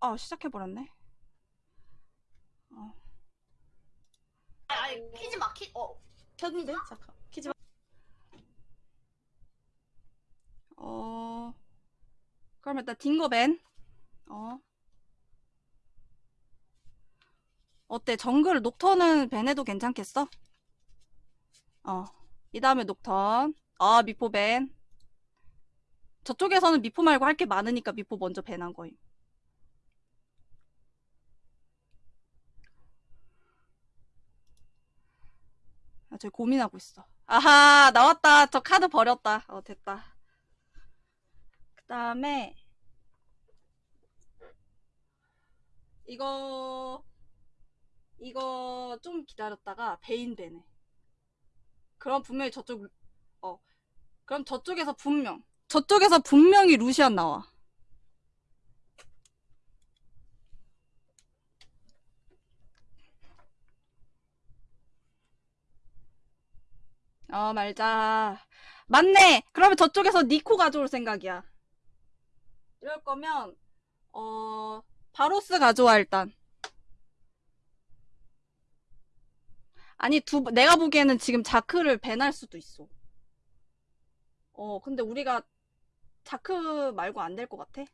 아 시작해버렸네 어. 아니 키지 마 키. 어. 켰는데? 잠깐. 키지 마. 어 그럼 일단 딩거벤 어 어때 정글 녹턴은 벤해도 괜찮겠어? 어이 다음에 녹턴 아 미포 벤 저쪽에서는 미포 말고 할 게 많으니까 미포 먼저 벤한 거임 아, 저 고민하고 있어. 아하, 나왔다. 저 카드 버렸다. 어, 됐다. 그 다음에, 이거, 이거 좀 기다렸다가 베인 되네. 그럼 분명히 저쪽, 어, 그럼 저쪽에서 분명, 저쪽에서 분명히 루시안 나와. 어, 말자. 맞네! 그러면 저쪽에서 니코 가져올 생각이야. 이럴 거면, 어, 바로스 가져와, 일단. 아니, 두, 내가 보기에는 지금 자크를 밴할 수도 있어. 어, 근데 우리가 자크 말고 안 될 것 같아?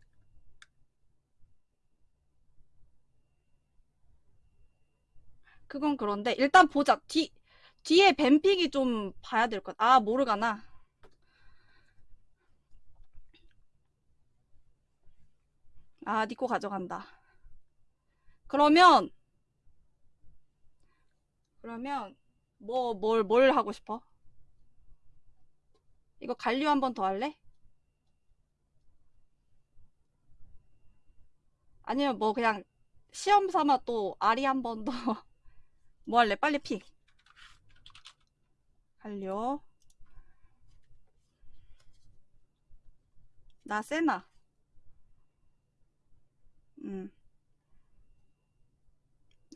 그건 그런데, 일단 보자. 뒤, 뒤에 뱀픽이 좀 봐야 될 것. 아 모르가나. 아 니코 가져간다. 그러면 그러면 뭐뭘뭘 하고 싶어? 이거 갈류 한 번 더 할래? 아니면 뭐 그냥 시험 삼아 또 아리 한 번 더 뭐 할래? 빨리 픽. 갈려. 나 세나. 음.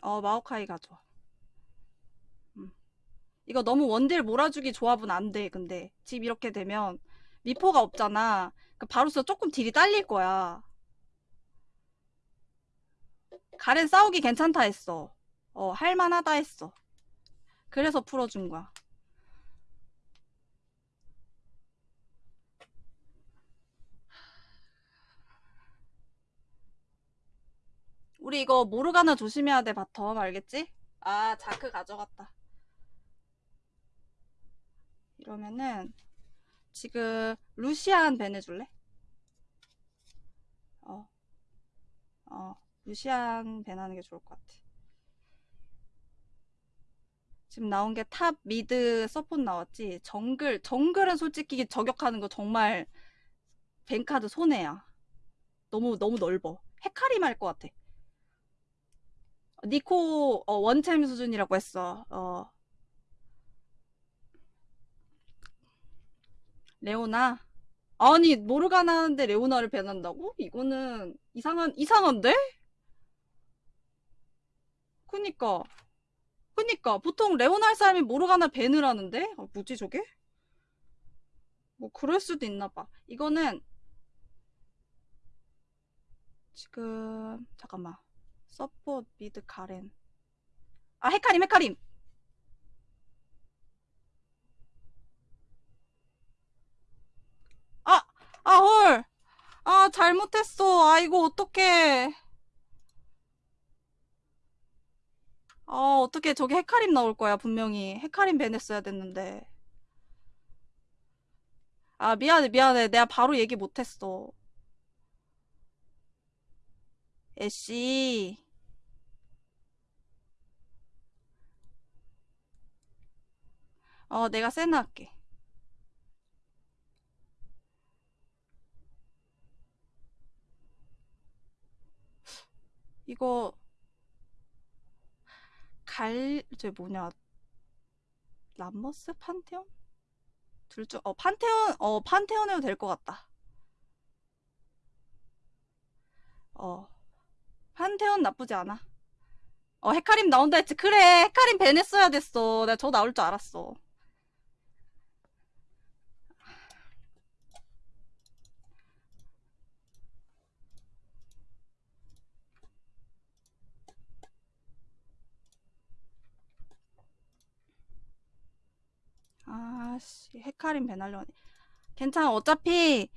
어, 마오카이 가져. 음. 이거 너무 원딜 몰아주기 조합은 안 돼, 근데. 집 이렇게 되면 미포가 없잖아. 그 바로서 조금 딜이 딸릴 거야. 가렌 싸우기 괜찮다 했어. 어, 할만하다 했어. 그래서 풀어준 거야. 우리 이거 모르가나 조심해야 돼, bottom. 알겠지? 아, 자크 가져갔다. 이러면은, 지금, 루시안 ban 해줄래? 어. 어, 루시안 ban 하는 게 좋을 것 같아. 지금 나온 게 top, mid, support 나왔지? 정글, 정글은 솔직히 저격하는 거 정말, 벤카드 손해야. 너무, 너무 넓어. 헤카림 할 것 같아. 니코 어, 원챔 수준이라고 했어. 어. 레오나? 아니 모르가나 하는데 레오나를 배난다고? 이거는 이상한 이상한데? 그니까 그니까 보통 레오나 할 사람이 모르가나 밴을 하는데? 어, 뭐지 저게? 뭐 그럴 수도 있나 봐. 이거는 지금 잠깐만. support mid 가렌. 아 헤카림 헤카림! 아! 아 헐! 아 잘못했어. 아이고 어떡해. 아 어떡해. 저기 헤카림 나올 거야 분명히. 헤카림 ban했어야 됐는데. 아 미안해 미안해. 내가 바로 얘기 못했어. 애쉬 어 내가 세나 할게 이거 갈... 저 뭐냐 람머스? 판테온? 둘 중... 어 판테온... 어 판테온 해도 될 것 같다 어 판테온 나쁘지 않아. 어, 헤카림 나온다 했지. 그래, 헤카림 벤 했어야 됐어. 내가 저 나올 줄 알았어. 아씨 헤카림 배날려니 괜찮아 어차피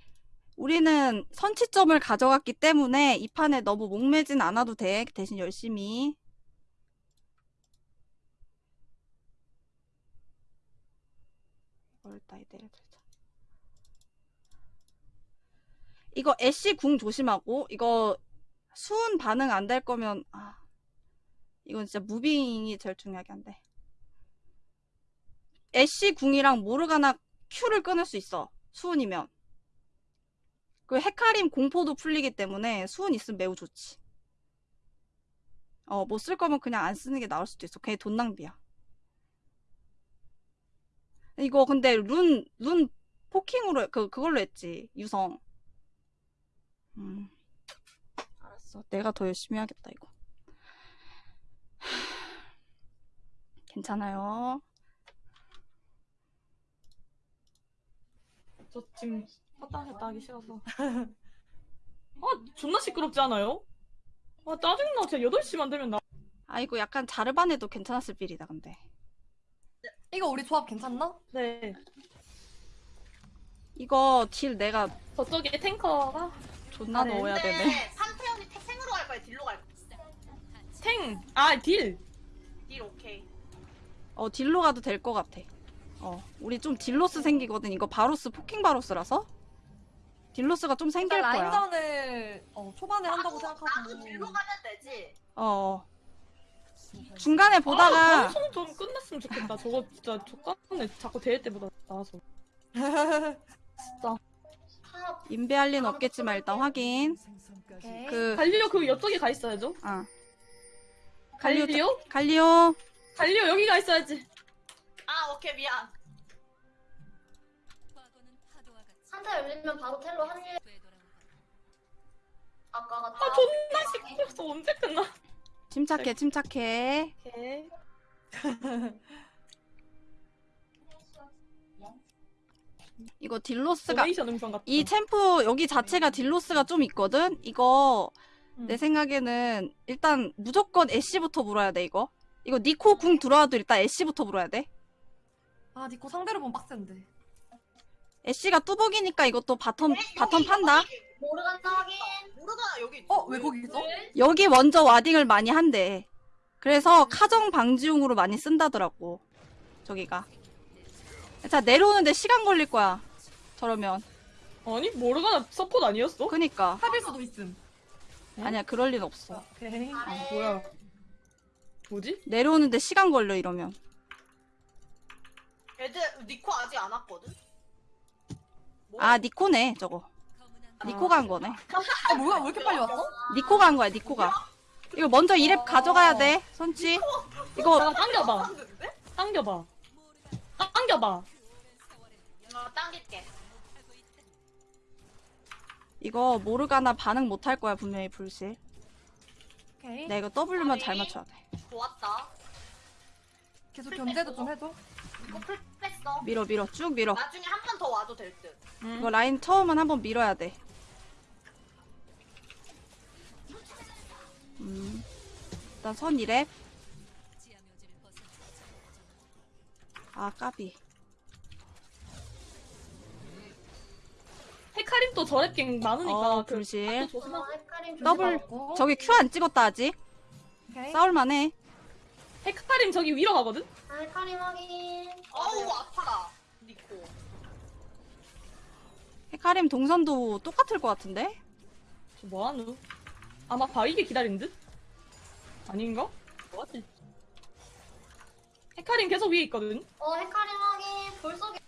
우리는 선취점을 가져갔기 때문에 이 판에 너무 목매진 않아도 돼. 대신 열심히. 이거 애쉬 궁 조심하고 이거 수은 반응 안 될 거면 아 이건 진짜 무빙이 제일 중요하게 한데 애쉬 궁이랑 모르가나 큐를 끊을 수 있어. 수은이면. 그 헤카림 공포도 풀리기 때문에 수은 있으면 매우 좋지. 어, 못 쓸 거면 그냥 안 쓰는 게 나을 수도 있어. 괜히 돈 낭비야. 이거 근데 룬, 룬 포킹으로, 그, 그걸로 했지. 유성. 음. 알았어. 내가 더 열심히 해야겠다, 이거. 괜찮아요. 저 지금 왔다 갔다 하기 싫어서. 아, 존나 시끄럽지 않아요? 아, 짜증나. 진짜 8시만 되면 나. 아, 이거 약간 자르반해도 괜찮았을 빌이다, 근데. 이거 우리 조합 괜찮나? 네. 이거 deal 내가 저쪽에 tanker가 존나 아, 네. 넣어야 되네. 판테온이 탱으로 갈 거야? deal로 갈 거야? 탱! 아, deal! deal 오케이. 어, deal로 가도 될 것 같아. 어, 우리 좀 deal loss 생기거든. 이거 바루스, poking 바루스라서. deal loss가 좀 생길 거야. 라인전을 어, 초반에 한다고 나도, 생각하고 나도 deal로 가면 되지. 어. 중간에 보다가, 아, 방송 좀 끝났으면 좋겠다. 저거 진짜 좆같네. 자꾸 대회 때보다 나와서. 진짜. top. 인베할 리는 없겠지만 일단 확인. 오케이. 그, 갈리오 그 옆쪽에 가 있어야죠. 아. 갈리오, 갈리오? 갈리오. 갈리오 여기 가 있어야지. 아 오케이 미안. 한타 열리면 바로 텔로 합류. 아까 같다. 아, 존나 시끄러워서 언제 끝나? 침착해, 침착해. 오케이. 이거 deal loss가. 이 챔프 여기 자체가 deal loss가 좀 있거든? 이거 음. 내 생각에는 일단 무조건 애쉬부터 물어야 돼 이거 이거 니코 궁 들어와도 일단 애쉬부터 물어야 돼 아 니코 상대로 보면 빡센데. 애쉬가 뚜벅이니까 이것도 bottom 네, bottom 판다. 모르가나 확인. 모르가 여기. 있지. 어 왜 거기 있어? 여기 먼저 warding을 많이 한대 그래서 카정 방지용으로 많이 쓴다더라고 저기가 자 내려오는데 시간 걸릴 거야 저러면 아니 모르가나 서폿 아니었어? 그니까 합일 수도 있음. 아니야 그럴 린 없어 오케이. 아, 뭐야? 뭐지? 내려오는데 시간 걸려 이러면 애들 니코 아직 안 왔거든. 뭐? 아 니코네 저거 니코가 한 거네 아 뭐야 왜 이렇게 빨리 왔어? 니코가 한 거야 니코가 이거 먼저 2렙 가져가야 돼 선치 이거 나 당겨봐. 당겨봐. 당겨봐. 어 당길게. 이거 모르가나 반응 못 할 거야 분명히 불실. 오케이. 내가 이거 W만 잘 맞춰야 돼. 좋았다. 계속 견제도 좀 해줘. 이거 플 뺐어. 밀어 밀어 쭉 밀어. 나중에 한 번 더 와도 될 듯. 이거 라인 처음은 한번 밀어야 돼. 음. 일단 선 이랩. 아 까비. 헤카림 또 저랩갱 많으니까 어 그 불실. 조심하. 어, 헷갈림 좀 더블. 저기 Q 안 찍었다 아직. 오케이. 싸울만해. 헤카림 저기 위로 가거든? 아, 헷갈림 확인. 어우 아파라. 니코. 헤카림 동선도 똑같을 것 같은데? 저 뭐하누? 아마 바위게 기다린 듯? 아닌가? 뭐지? 헤카림 계속 위에 있거든? 어, 헷갈림 확인. 볼 속에.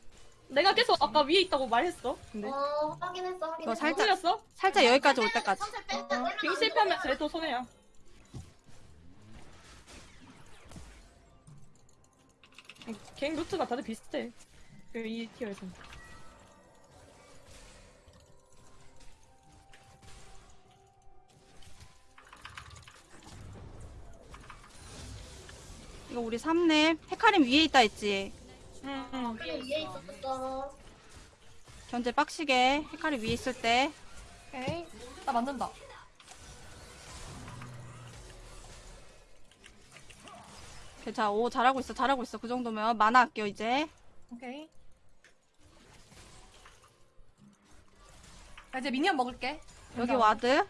내가 계속 아까 위에 있다고 말했어. 근데 어, 확인했어, 확인했어. 이거 살짝- 틀렸어? 살짝 여기까지 올 때까지. 뺀 어, 빙 실패하면 쟤또 손해야. 갱 루트가 다들 비슷해. 그이 티어에서. 이거 우리 3렙. 헤카림 위에 있다 했지. 응, 응. 헤카림 위에 있었어. 견제 빡시게. 헤카림 위에 있을 때. 오케이. 나 맞는다. 괜찮아. 오, 잘하고 있어. 잘하고 있어. 그 정도면 mana 아껴, 이제. 오케이. 나 이제 minion 먹을게. 여기 와드.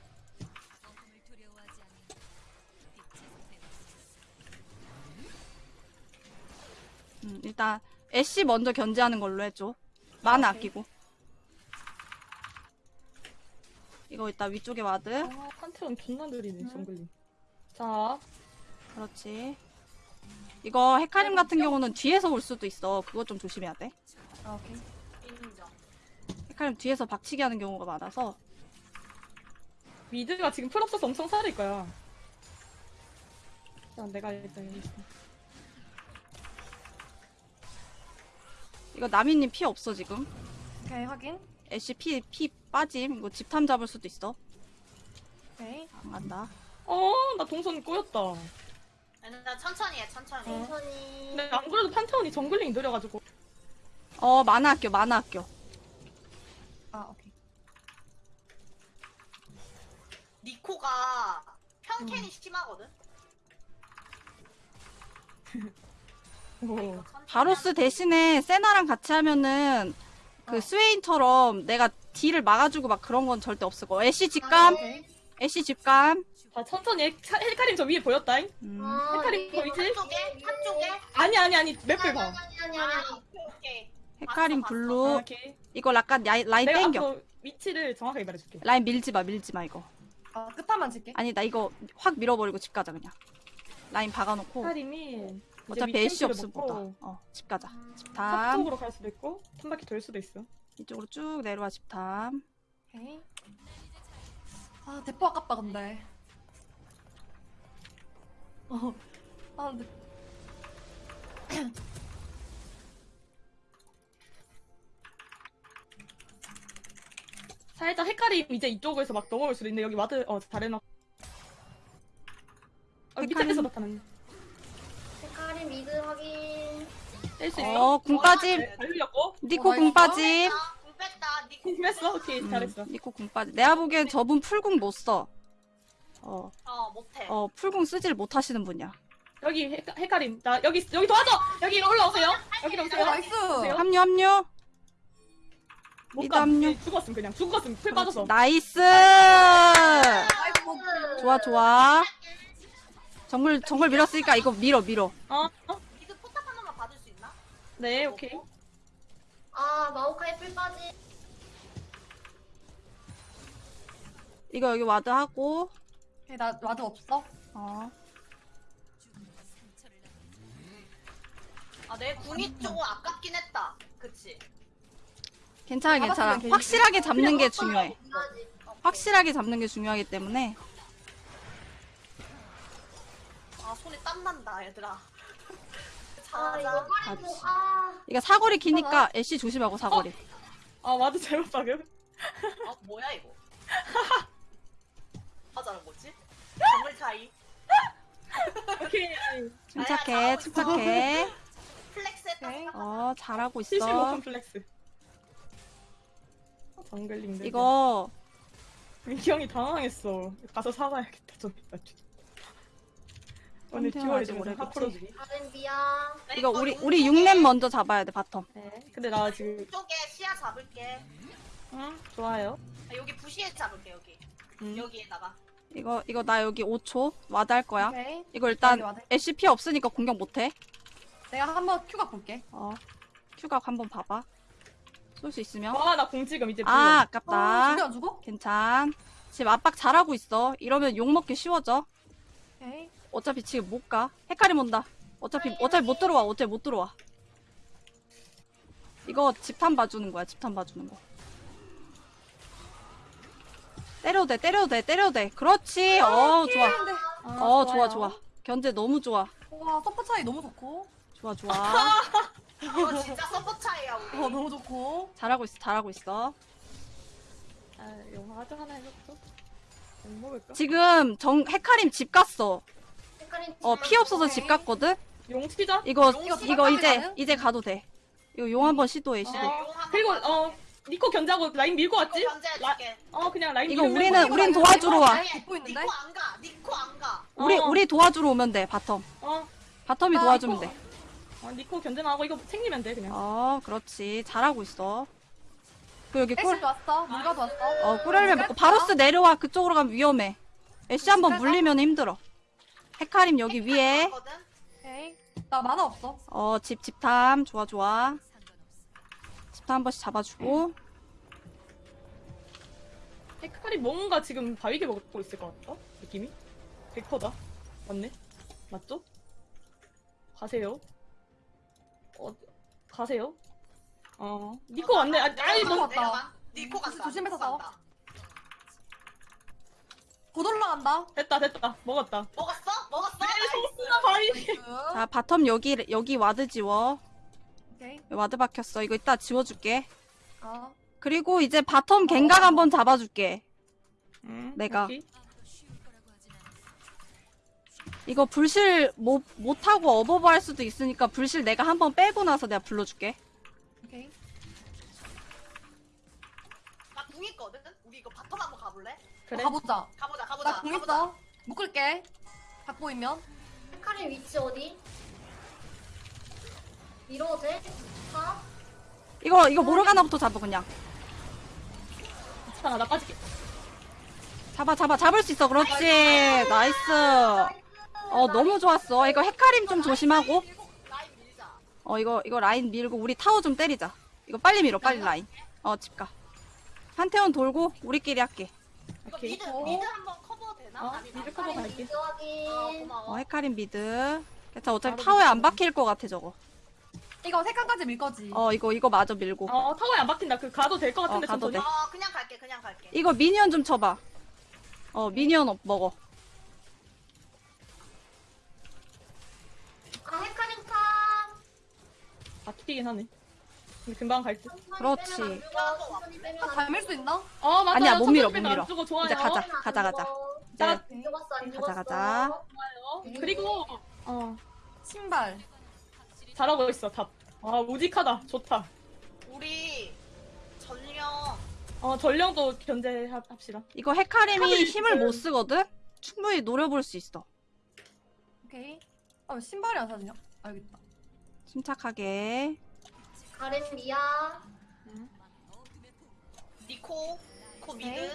음, 일단 애쉬 먼저 견제하는 걸로 해줘. mana 아끼고. 이거 있다 위쪽에 와드. 아, 컨트롤 존나 느리네, 음. jungling. 음. 자, 그렇지. 이거 헤카림 같은 경우는 뒤에서 올 수도 있어. 그거 좀 조심해야 돼. 아, 오케이. 헤카림 뒤에서 박치기 하는 경우가 많아서. mid가 지금 플 없어서 엄청 사릴 거야. 자, 내가 일단 여기 있어. 이거 나미님 피 없어 지금. 오케이, 확인. 애쉬 피, 피 빠짐. 이거 집탐 잡을 수도 있어. 오케이. 안 간다. 어, 나 동선 꼬였다. 나 천천히 해, 천천히. 어. 천천히. 근데 안 그래도 판테온이 정글링 느려가지고. 어, 만화 아껴, 만화 아껴. 아, 오케이. 니코가 평캔이 심하거든? 오. 이거 천천히 바루스 대신에 세나랑 같이 하면은 그 어. 스웨인처럼 내가 deal을 막아주고 막 그런 건 절대 없을 거. 애쉬 집감, 오케이. 애쉬 집감. 자, 천천히 헤- 헤카림 저 위에 보였다잉? 음. 어, 헤카림 이게 보이지? 한쪽에? 한쪽에? 아니, 아니, 아니, map을 아니, 봐. 아니, 아니, 아, 아니. 오케이, 오케이. 헤카림 봤어, 아, blue. 오케이. 이거 약간 라인, 라인 내가 땡겨. 앞으로 위치를 정확하게 말해줄게. 라인 밀지 마, 밀지 마 이거. 아, 끝판만 칠게. 아니 나 이거 확 밀어버리고 집 가자 그냥. 라인 박아놓고. 헬카림이 어차피 애쉬 없으면 못 와. 어, 집 가자. 집탐. 탑쪽으로 갈 수도 있고, 한 바퀴 돌 수도 있어. 이쪽으로 쭉 내려와 집탐. 오케이. 아, 대포 아깝다, 근데. 어. 아, 근데. 살짝 헤카림 이제 이쪽에서 막 넘어올 수도 있는데 여기 와드 어 잘해놔. 어, 밑에서 헤카림. 나타났네. 헤카림 mid 확인. 뗄수 있어? 어, 궁 빠짐. 잘 흘렸고. 니코 어, 궁 빠짐. 뺐다, 궁 뺐다. 니코. 궁 했어? 오케이 음, 잘했어. 니코 궁 빠짐. 내가 보기엔 저분 플궁 못 써. 어, 어, 못해. 어, 플궁 쓰질 못하시는 분이야. 여기 헤- 헤카림. 나 여기 여기 도와줘. 여기 올라오세요. 여기 어, 오세요. nice! 오세요. 합류, 합류. 못 가. 합류. 예, 죽었음 그냥 죽었음 플 빠져서. nice! nice, 뭐. 좋아, 좋아. 정글, 정글 밀었으니까 이거 밀어, 밀어. 어? 어? 니그 포탑 하나만 받을 수 있나? 네 오케이. 아, 마오카이 플 빠지. 이거 여기 와드 하고, 오케이, 나 와드 없어. 어. 아, 내 궁이 조금 아깝긴 했다. 그치? 괜찮아, 괜찮아. 잡았으면 괜히- 확실하게 잡는 게 중요해. 확실하게 잡는 게 중요하기 때문에. 아, 손에 땀 난다, 얘들아. 아, 이거. 아. 이거 사거리 기니까 애쉬 조심하고 사거리. 아 와드 잘못 박음. 어, 뭐야, 이거? 하자는 거지? 정글 차이. 오케이. 침착해, 침착해. 플렉스 했다. 오케이. 어, 잘하고 75 있어. 컴플렉스. 정글링들. 이거 민기 형이 당황했어. 가서 사과해야겠다 좀 이따. 오늘 듀얼 아직 좀 오래 하 겠지? 풀어주기. 다른 미야. 이거 우리 우리 6렙 먼저 잡아야 돼 바텀. 네. 근데 나 지금 쪽에 시야 잡을게. 응 좋아요. 아, 여기 부시에 잡을게, 여기. 음. 여기에다가. 이거 이거 나 여기 5초 ward 할 거야. 오케이. 이거 일단 여기 ward. SCP 없으니까 공격 못 해. 내가 한번 Q각 볼게. 어. Q각 한번 봐봐. 쏠 수 있으면. 와 나 공 지금 이제 아, 불러. 아, 아깝다. 죽여 안 죽어? 괜찮. 지금 압박 잘하고 있어. 이러면 욕 먹기 쉬워져. 오케이. 어차피 지금 못 가. 헤카림 온다. 어차피 어차피 못 들어와. 어차피 못 들어와. 이거 집탐 봐주는 거야. 집탐 봐주는 거. 때려도 돼. 때려도 돼. 때려도 돼. 그렇지. 어, 좋아. 근데 아, 어, 좋아요. 좋아, 좋아. 견제 너무 좋아. 와 서포 차이 너무 좋고. 좋아, 좋아. 이거 진짜 서포 차이야, 우리. 어 너무 좋고. 잘하고 있어. 잘하고 있어. 아 영화 하자 하나 먹을까? 지금 정 헤카림 집 갔어. 헤카림 어, 피 없어서 집 갔거든. 용 튀자. 이거 용 이거 이제 가능? 이제 가도 돼. 이거 용 한번 시도해. 시도. 어, 그리고 어 니코 견제하고 라인 밀고 왔지? 라, 견제해줄게. 어 그냥 라인 이거 밀고 우리는 밀고 우린 도와주러 와. 듣고 있는데? 니코 안 가. 니코 안 가. 우리 어. 우리 도와주러 오면 돼. bottom. 어, bottom이 아, 도와주면 돼. 어 니코 견제 나하고 이거 챙기면 돼 그냥. 어, 그렇지. 잘하고 있어. 그 여기 꿀, 애쉬도 왔어. 물가도 왔어. 어, 꿀열매 먹고 바로스 내려와. 그쪽으로 가면 위험해. 애쉬 한번 물리면 힘들어. 헤카림 여기 위에. 오케이. 나 만화 없어. 어, 집, 집탐. 좋아, 좋아. 집탐 한 번씩 잡아주고. 헤카리 뭔가 지금 바위게 먹고 있을 것 같다? 느낌이? 100%다. 맞네? 맞죠? 가세요. 어, 가세요. 어, 니코 왔네. 아, 아이, 뭐, 왔다. 내려가. 니코 간다. 조심해서 싸워. 곧 올라간다. 됐다, 됐다. 먹었다. 먹었어? 먹었어? 소스나 바위. nice. 자, bottom 여기, 여기 ward 지워. ward 박혔어. 이거 이따 지워줄게. 아. 그리고 이제 bottom gank각 한번 잡아줄게. 응, 내가. 여기. 이거 블실 못, 못하고 어버버 할 수도 있으니까 블실 내가 한번 빼고 나서 내가 불러줄게. 오케이. 나 궁 있거든? 우리 이거 bottom 한번 가볼래? 그래. 가보자. 가보자, 가보자. 나 궁 가보자. 있어. 묶을게. 각 보이면. 헤카림 위치 어디? 밀어도 돼? 가? 이거, 이거 모르가나부터 잡아, 그냥. 괜찮아, 나 빠질게. 잡아, 잡아, 잡을 수 있어. 그렇지. nice. 어, 너무 좋았어. 이거 헤카림 좀 조심하고. 어, 이거, 이거 라인 밀고, 우리 타워 좀 때리자. 이거 빨리 밀어, 빨리 라인. 어, 집 가. 판테온 돌고, 우리끼리 할게. 이거 오케이. mid, 어? mid 한번 커버 되나? 어, 아니, mid 나- 커버 갈게. 확인. 어, 어, 고마워. 헤카림 mid. 괜찮아, 어차피 타워에 안. 박힐 것 같아, 저거. 이거 세 칸까지 밀 거지. 어, 이거, 이거 마저 밀고. 어, 타워에 안 박힌다. 그 가도 될 것 같은데, 어, 가도 천천히. 돼. 어, 그냥 갈게, 그냥 갈게. 이거 미니언 좀 쳐봐. 어, minion 업 먹어. 아, 헤카림 카. 박히긴 하네. 근데 금방 갈 듯. 그렇지. 아, 안 닮을 수 있나? 어, 맞아. 아니야, 못 밀어, 못안 밀어. 좋아요. 이제 가자. 가자. 안 자, 죽었어, 안 가자, 죽었어. 가자. 좋아요. 그리고, 어, 신발. 잘하고 있어, top. 아, 우직하다. 좋다. 우리 전령 어, 전령도 견제합시다. 이거 헤카림이 힘을 못 쓰거든? 충분히 노려볼 수 있어. 오케이. 아, 왜 신발이 안 사지냐? 알겠다. 침착하게. 가렌 미아. 니코, 코 mid.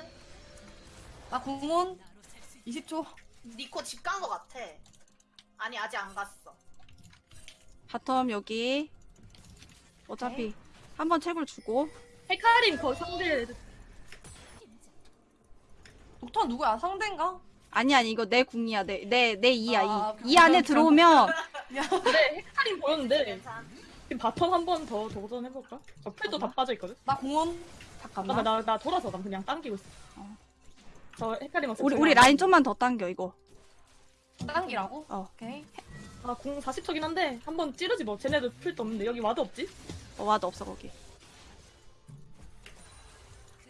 나 궁 한 20초. 니코 집 간 거 같아. 아니 아직 안 갔어. bottom 여기. 어차피 한 번 책을 주고. 헤카림 거 상대 독터 누구야? 상대인가? 아니, 아니, 이거 내 궁이야. 내, 내, 내 이야, 아, 이. 이 안에 들어오면, 그래 헤카림 보였는데. 지금 bottom 한 번 더 도전해볼까? 저 플도 다 빠져 있거든. 나 공원. 잠깐만. 나, 나, 나 돌아서 난 그냥 당기고 있어. 어. 저 헤카림 없어. 우리, 우리 라인 좀만 더 당겨, 이거. 당기라고? 어. 오케이. 아 궁 40초긴 한데 한번 찌르지 뭐. 쟤네도 플도 없는데 여기 ward도 없지? 어, ward도 없어, 거기.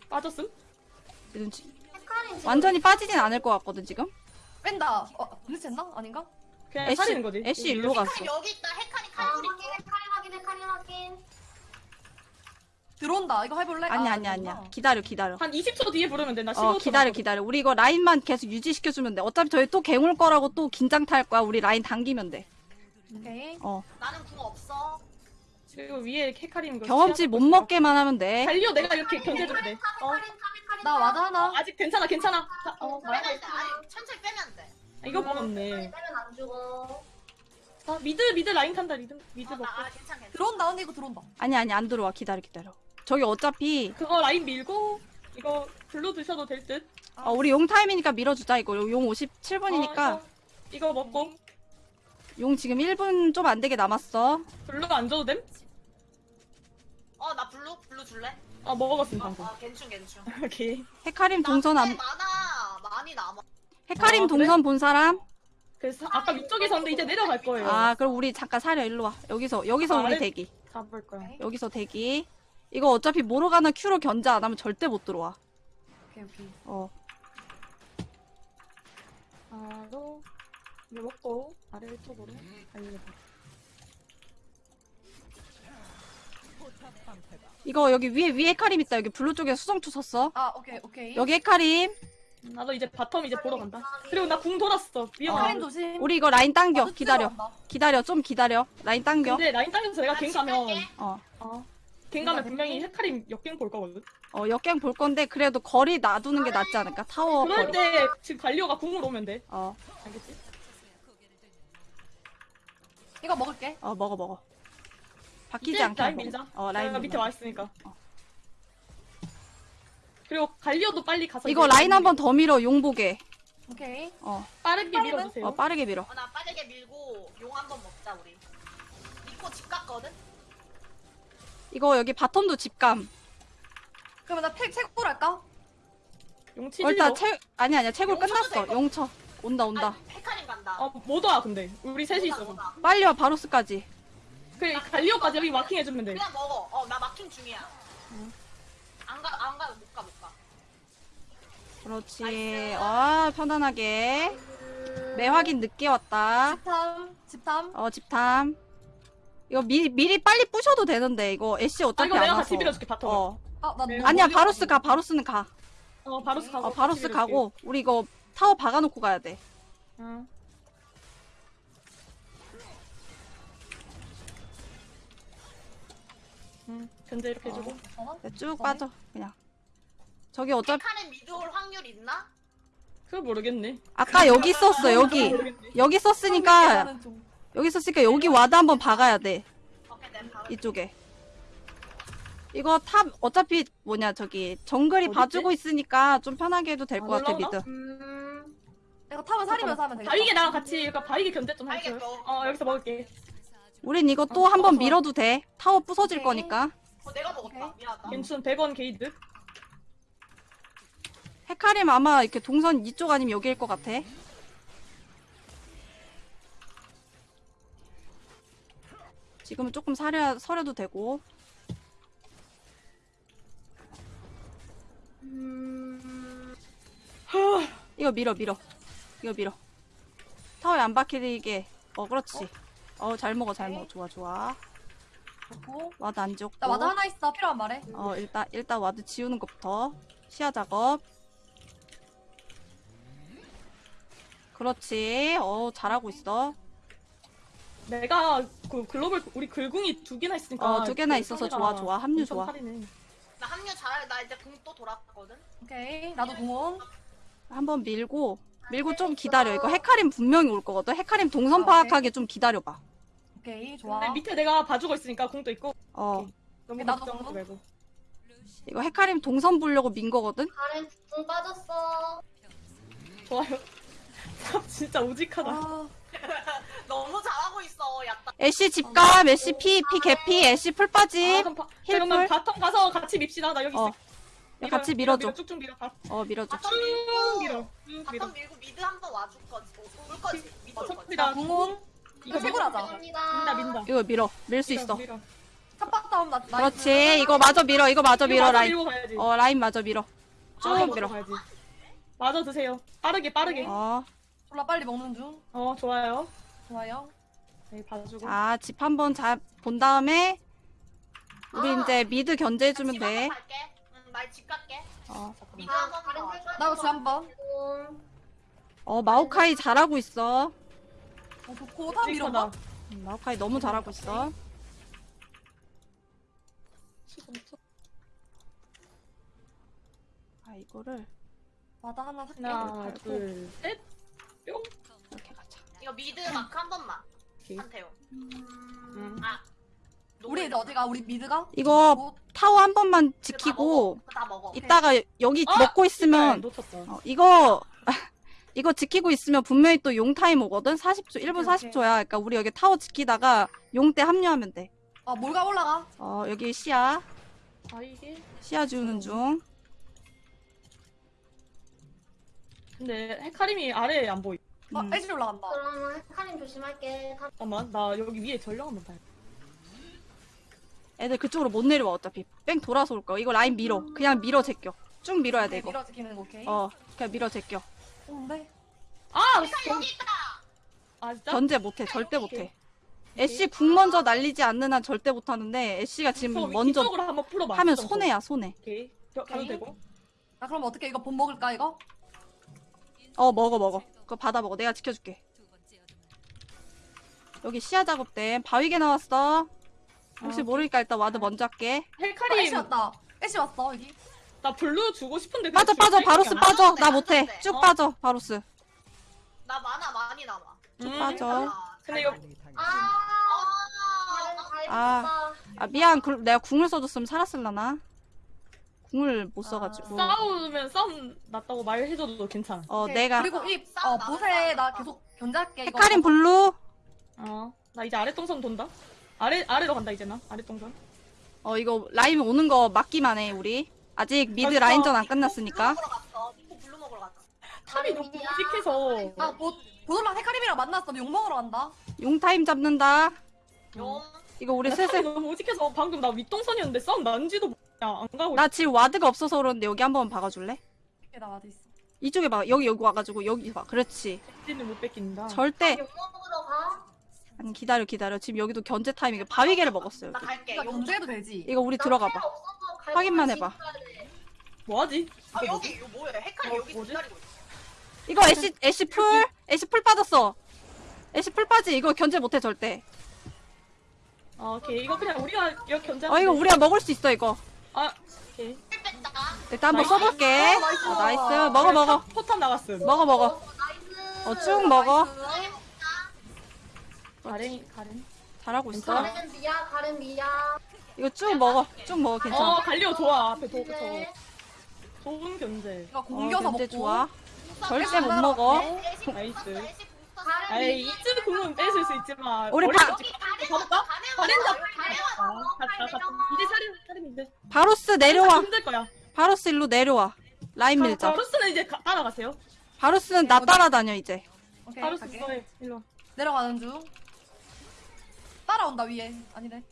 빠졌음? 지금 완전히 빠지진 않을 것 같거든, 지금? 뺀다. 어, 눈치 챘나? 아닌가? 그냥 애쉬, 살리는 거지. 애쉬 일로 갔어. 여기 있다. 헤카림 아, 칼. 확인, 헤카림 확인, 헤카림 확인. 들어온다. 이거 해볼래? 아니, 아, 아니. 아니야. 기다려, 기다려. 한 20초 뒤에 부르면 돼. 나 15초. 어, 기다려, 기다려. 우리 이거 라인만 계속 유지시켜주면 돼. 어차피 저희 또 gank 올 거라고 또 긴장 탈 거야. 우리 라인 당기면 돼. 오케이. 어. 나는 궁 없어. 그리고 위에 헤카림 거 경험치 못 먹게만 하면 돼. 달려 내가 이렇게 견제해주면 돼. 어. 나 ward 하나. 아직 괜찮아 괜찮아. 자, 어, 빼면 돼. 아니 천천히 빼면 돼. 있- 이거 먹었네. 빼면 안 죽어. 아, mid mid 라인 탄다 mid mid 어, 먹고. 나 아, 괜찮 괜찮. 들어온다. 언니 이거 들어온다. 아니, 아니, 안 들어와. 기다려, 기다려. 저기 어차피, 그거 라인 밀고 이거 blue 드셔도 될 듯. 어, 우리 용 타임이니까 밀어주자. 이거 용 어, 57분이니까. 이거, 이거 먹고 용 지금 1분 좀 안 되게 남았어. blue가 안 줘도 됨? 어 나 blue blue 줄래? 아 어, 방금. 어 괜춘 괜춘. 오케이. 헤카림 동선 안, 많아 많이 남아. 헤카림 아, 그래? 동선 본 사람? 그래서 아까 위쪽에서 는데 이제 내려갈 거예요. 아, 그럼 우리 잠깐 사려. 일로 와. 여기서, 여기서 아, 우리 아래- 대기. 잡을 거야. 여기서 대기. 이거 어차피 모르가나 Q로 견제 안 하면 절대 못 들어와. 오케이, 오케이. 어. 바로 이거 먹고 아래 쪽으로 달려봐. 이거 여기 위에, 위에 헤카림 있다. 여기 blue 쪽에 수정투 섰어. 아, 오케이, 오케이. 여기 헤카림. 나도 이제 bottom 이제 보러 간다. 그리고 나 궁 돌았어. 카림 조심. 우리 이거 라인 당겨. ward 기다려. 기다려. 좀 기다려. 라인 당겨. 근데 라인 당겨서 내가 gank 가면 어. 어 gank 가면 분명히 헤카림 역gank 볼 거거든. 어 역gank 볼 건데 그래도 거리 놔두는 게 낫지 않을까? 타워 그럴 거리. 때 지금 갈리오가 궁으로 오면 돼. 어, 알겠지? 이거 먹을게. 어 먹어 먹어. 박히지 이제 않게. 라인. 밀자. 어 라인 내가 밑에 밀어. 와 있으니까. 그리고 갈리오도 빨리 가서 이거 이제 라인 한 번 더 밀어 용보게. 오케이. 어, 빠르게 밀어주세요. 어 빠르게 밀어. 어, 나 빠르게 밀고 용 한 번 먹자 우리. 믿고 집 갔거든. 이거 여기 bottom도 집감. 그러면 나 팩, 채굴 할까? 용치 어, 일단 채 아니 아니야 채굴 용쳐도 끝났어. 용쳐. 온다 온다. 헤카림 간다. 어못 와 근데 우리 셋이 있어서. 오다. 빨리 와 바루스까지. 그 갈리오까지 여기 마킹 해주면 돼. 그냥 먹어. 어, 나 마킹 중이야. 안 가, 안 가, 못 가, 못 가. 그렇지. nice. 아 편안하게. 매 확인 늦게 왔다. 집탐, 집탐. 어 집탐. 이거 미, 미리 빨리 부셔도 되는데 이거 애쉬 아 어차피 이거 안 내가 와서. 같이 밀어줄게 bottom. 어, 어. 아, 나 네. 아니야 멀리 바루스. 가 바루스는 가. 바루스 가고. 어 바루스 같이 가고 우리 이거 타워 박아놓고 가야 돼. 밀어줄게. 응. 응, 견제 이렇게 해주고. 어? 네, 쭉? 빠져 그냥. 저기 어차피 헤카림 mid 올 확률 있나? 그거 모르겠네. 아까 여기 썼어 여기 모르겠네. 여기 썼으니까 여기 썼으니까 여기 ward 한번 박아야 돼 내가. 이쪽에. 이거 top 어차피 뭐냐 저기 정글이 어딨지? 봐주고 있으니까 좀 편하게 해도 될안것 같아 올라오나? mid. 음. 이거 top은 사리면서 하면 되겠다. 바위게 나랑 같이 그러니까 바위게 견제 좀 해줘. 또. 어 여기서 먹을게. 우린 이거 또 어, 한번 좋아. 밀어도 돼. 타워 부서질 오케이. 거니까. 어, 내가 먹었다. 오케이. 미안하다. 괜춘 100원 게이드. 헤카림 아마 이렇게 동선 이쪽 아니면 여기일 것 같아. 지금은 조금 사려, 사려도 되고. 이거 밀어, 밀어. 이거 밀어. 타워에 안 박히게. 어, 그렇지. 어, 잘 먹어, 잘 먹어. 좋아, 좋아. 좋고. ward 안 지웠고. 나 ward 하나 있어. 필요하면 말해. 어, 일단, 일단 ward 지우는 것부터. 시야 작업. 그렇지. 어, 잘하고 있어. 내가 그 글로벌 우리 글궁이 두 개나 있으니까. 어, 두 개나 그 있어서 좋아, 좋아. 합류 좋아. 살이네. 나 합류 잘해. 나 이제 궁또 돌았거든. 오케이. 나도 공원. 한번 밀고, 밀고 좀 기다려. 이거 헤카림 분명히 올 거거든. 헤카림 동선 아, 파악하게 좀 기다려봐. 오케이. 좋아. 근데 밑에 내가 봐주고 있으니까 궁도 있고. 어, 너무 나도 걱정하지 궁. 말고. 이거 헤카림 동선 보려고 민 거거든. 가렌 궁 빠졌어. 좋아요. 참 진짜 우직하다. 아, 너무 잘 야따. 애쉬 집감, 애쉬 피, 피 개피, 애쉬 플 아, heal플. 그러면 bottom 가서 같이 밉시다. 나 여기 어, 있어. 같이 밀어, 밀어줘. 밀어, 쭉쭉 밀어. 바, 어, 밀어줘. bottom 쭉 밀고. 밀어. 쭉 밀어. bottom 밀고 mid 한번 와줄 거지. 어, 올 거지. mid 올 거지. 나 공원. 이거 채굴 밀어. 하자. 민다. 민다. 이거 밀어. 밀 수 있어. 밀어. top박 나. 그렇지. 이거 마저 밀어. 이거 마저 밀어, 라인. 어, 라인 마저 밀어. 쭉 마저 밀어. 가야지. 마저 드세요. 빠르게 빠르게. 어, 어, 졸라 빨리 먹는 중. 좋아요. 좋아요. 네, 봐주고. 자, 집 한번 잘 본 다음에, 우리 아. 이제 mid 견제해주면 돼. 갈게. 응, 나집 갈게. 어, mid 아, 한번. 텔까지 나도 집 한 번. 어, 마오카이 잘하고 있어. 어, 좋고. top 밀어봐. 우직하다. 음, 마오카이 너무 잘하고 있어. 아, 이거를 ward 하나 살게. 하나, 둘, 셋. 뿅. 이렇게 가자. 이거 mid 마크 한 번만. 오케이. 한태요. 음. 아. 우리 이제 어디가? 우리 mid가? 이거 뭐, 타워 한 번만 지키고. 지키고, 다 먹어. 이따가 여기 어? 먹고 네, 있으면. 어, 이거, 이거 지키고 있으면 분명히 또 용 타임 오거든? 40초, 1분 오케이, 오케이. 40초야. 그러니까 우리 여기 타워 지키다가 용 때 합류하면 돼. 아, 몰가 올라가. 어, 여기 시야. 아 이게. 시야 지우는 중. 근데 헤카림이 아래에 안 보이. 아, 음. 애쉬 올라간다. 그러면 헤카림 조심할게. 가- 잠깐만, 나 여기 위에 전령 한번 봐야 애들 그쪽으로 못 내려와, 어차피. 뺑 돌아서 올 거야. 이거 라인 밀어. 그냥 밀어 제껴. 쭉 밀어야 돼, 네, 이거. 밀어 지키는 거 오케이. 어, 그냥 밀어 제껴. 좋은데? 아! 여기 있다. 아, 진짜? 견제 못해, 절대 못해. 애쉬 궁 먼저 날리지 않는 한 절대 못하는데, 애쉬가 지금 저 먼저. 하면. 손해야, 손해. 오케이. 저, 가도. 되고. 아, 그럼 어떻게 이거 본 먹을까, 이거? 어, 먹어, 먹어. 그거 받아 먹어. 내가 지켜줄게. 여기 시야 작업대. 바위게 나왔어. 혹시 아, 모르니까 일단 ward 먼저 할게. 어, 애쉬 왔다. 애쉬 왔어 여기. 나 블루 주고 싶은데 빠져 빠져 줄 바루스. 빠져. 나안 못해. 돼. 쭉 어? 빠져 바루스. 나 마나 많이 남아. 쭉 음. 빠져. 아, 근데 이거 아, 아, 아. 아 미안. 그, 내가 궁을 써줬으면 살았을라나. 궁을 못 아, 써가지고. 싸우면 싸움 났다고 말해줘도 괜찮아. 어 오케이. 내가 그리고 이 어, 보세 나 싸워. 계속 견제할게. 헤카림 블루. 어, 나 이제 아래 동선 돈다. 아래 아래로 간다 이제 나 아래 동선. 어 이거 라인 오는 거 막기만 해 우리. 아직 mid 벌써 라인전 안 끝났으니까. 먹으러 갔어. 니코 블루 먹으러 갔어. top이 너무 무식해서. 아 보, 보돌랑 헤카림이랑 만났어. 용 먹으러 간다. 용 타임 잡는다. 용. 이거 우리 슬슬. 너무 무식해서 방금 나 윗동선이었는데 싸움 난지도 모르냐 안 가고. 나 지금 ward가 없어서 그러는데 여기 한번 박아줄래? 이게 나 ward 있어. 이쪽에 봐. 여기 여기 와가지고 여기 봐. 그렇지. 있는 못 뺏긴다. 절대. 용 먹으러 가. 아니 기다려 기다려. 지금 여기도 견제 타임이게 바위게를 먹었어요. 나 여기. 갈게. 이거 용. 견제해도 되지. 이거 우리 나 들어가 필요 봐. 없어서 갈 확인만 해봐. 뭐하지? 아 이거 여기 이거 뭐야? 헷갈려 어, 여기 뭐지? 기다리고 있어. 이거 애쉬 애쉬 플 애쉬 플 빠졌어. 애쉬 플 빠지. 이거 견제 못해 절대. 아, 오케이 이거 그냥 우리가 이거 견제. 어 이거 우리가 먹을 수 있어 이거. 아 오케이. heal 뺐다. 일단 한번. 써볼게. 어, nice. 어, nice. 먹어 먹어. 포탑 나갔음. 먹어 먹어. 어, nice. 어 쭉 먹어. 가렌 가렌. 잘하고 있어. 가렌 미아, 가렌 미아. 이거 쭉 먹어. 쭉 먹어. 어 괜찮아. 갈리오 좋아 앞에 도 네. 저 좋은 견제. 이거 어, 공겨서 견제 먹고. 좋아. 절대 못 먹어. nice. 미아. 이쯤 공은 뺏을 수 있지만 우리 머리 바- 잡지 가볼까? 가렌 가렌 잡. 가렌 아, 갔다 갔다. 이제 차림 차림인데. 바루스 내려와. 힘들 거야. 바루스 일로 내려와. 라인 밀자. 바루스는 이제 가, 따라가세요. 바루스는 나 따라다녀 이제. 오케이. 갈게. 너의 일로. 와. 내려가는 중. 따라온다 위에. 아니네.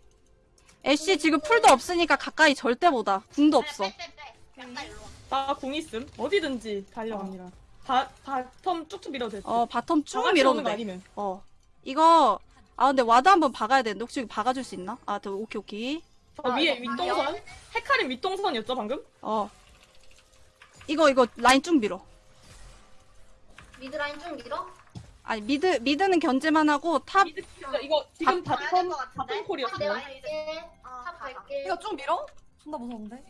애쉬 지금 플도 없으니까 가까이 절대 못와 궁도 없어. 와. 나 궁 있음. 어디든지 달려갑니다. 바 bottom 쭉쭉 밀어도 돼. 어 bottom 쭉다 밀어도 오는 거 돼. 아니면. 어 이거 아 근데 ward 한번 박아야 되는데 혹시 여기 박아줄 수 있나? 아 더, 오케이 오케이. 저 아, 위에 이거 윗동선. 헤카림 윗동선이었죠 방금? 어 이거 이거 라인 쭉 밀어. mid 라인 좀 밀어. 아니 mid mid는 견제만 하고 top mid 진짜 이거 지금 가야 bottom 같은데? bottom 콜이었어요. 갈게. 아, top 가, 가. 갈게. 이거 쭉 밀어? 존나 무서운데.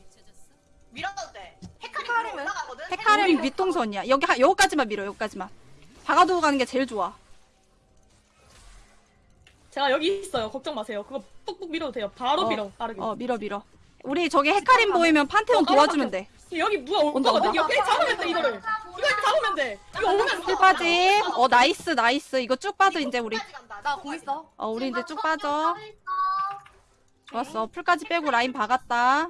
밀어도 돼. 헤카림 헤카림은? 헤카림 윗동선이야. 여기 하- 여기까지만 밀어 여기까지만. 박아두고 가는 게 제일 좋아. 제가 여기 있어요. 걱정 마세요. 그거 뚝뚝 밀어도 돼요. 바로 어, 밀어. 빠르게. 어 밀어 밀어. 우리 저기 헤카림 보이면 판테온 어, 도와주면 돼. 여기 누가 올 온다, 거거든. 이거 그냥 잡으면 돼 이거를. 이걸 잡으면 돼. 이거 오면 플 빠지. 어 nice nice. 이거 쭉 빠져 이제 우리. 나 궁 있어. 어 우리 이제 쭉 빠져. 서 좋았어. 플까지 빼고 라인 박았다.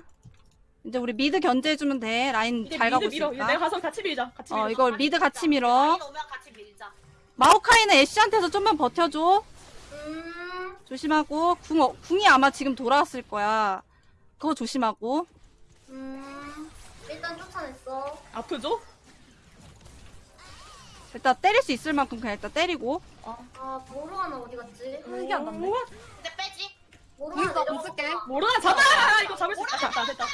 이제 우리 mid 견제해주면 돼. 라인 이제 잘 mid 가고 밀어. 이제 있으니까. 내가 가서 같이 밀자. 같이 밀자. 어 이거 미드 같이 밀어. 라인 오면 같이 밀자. 마오카이는 애쉬한테서 좀만 버텨줘. 음. 조심하고 궁 어, 궁이 아마 지금 돌아왔을 거야. 그거 조심하고. 음. 일단 쫓아냈어. 아프죠? 일단 때릴 수 있을 만큼 그냥 일단 때리고. 아, 모르가나 어디 갔지? 아, 이게 안 났네. 이제 빼지. 공 모르가나. 쓸게. 모르나 잡아. 이거 잡을 수 있다. 됐다 됐다.